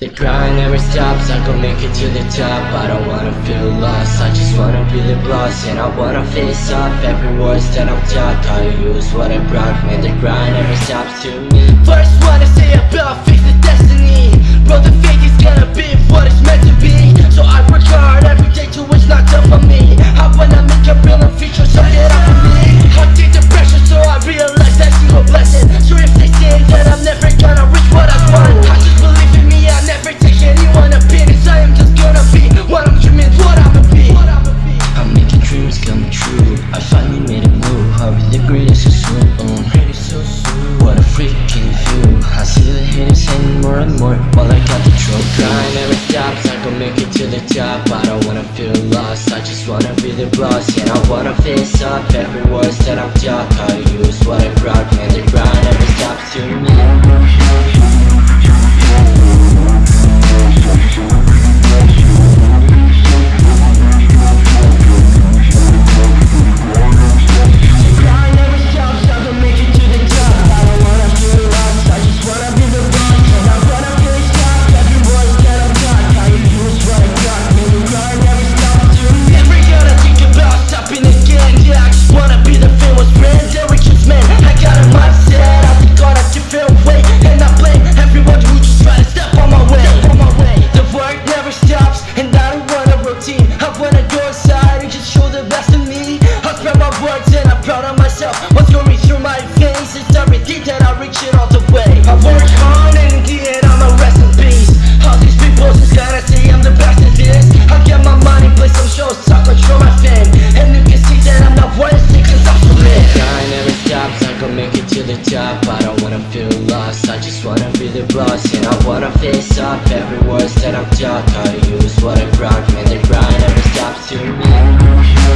The grind never stops, I gon' make it to the top. I don't wanna feel lost, I just wanna be the boss. And I wanna face up every voice that I'm taught. I use what I brought, man, the grind never stops to me. First wanna say about fix the destiny more. While I got the truth Grind never stops I gon' make it to the top. I don't wanna feel lost I just wanna be the boss. And I wanna face up every voice that I'm taught. To use what I brought Man, words and I'm proud of myself What's going through my veins It's everything that I reach it all the way I work hard and in the end I'm a rest in peace All these people just gotta say I'm the best at this I get my money, play some shows, talk control my fame And you can see that I'm not it cause I'm so lit grind never stops, I gon' make it to the top I don't wanna feel lost, I just wanna be the boss And I wanna face up every voice that I'm taught to use what I brought, man, the grind never stops to me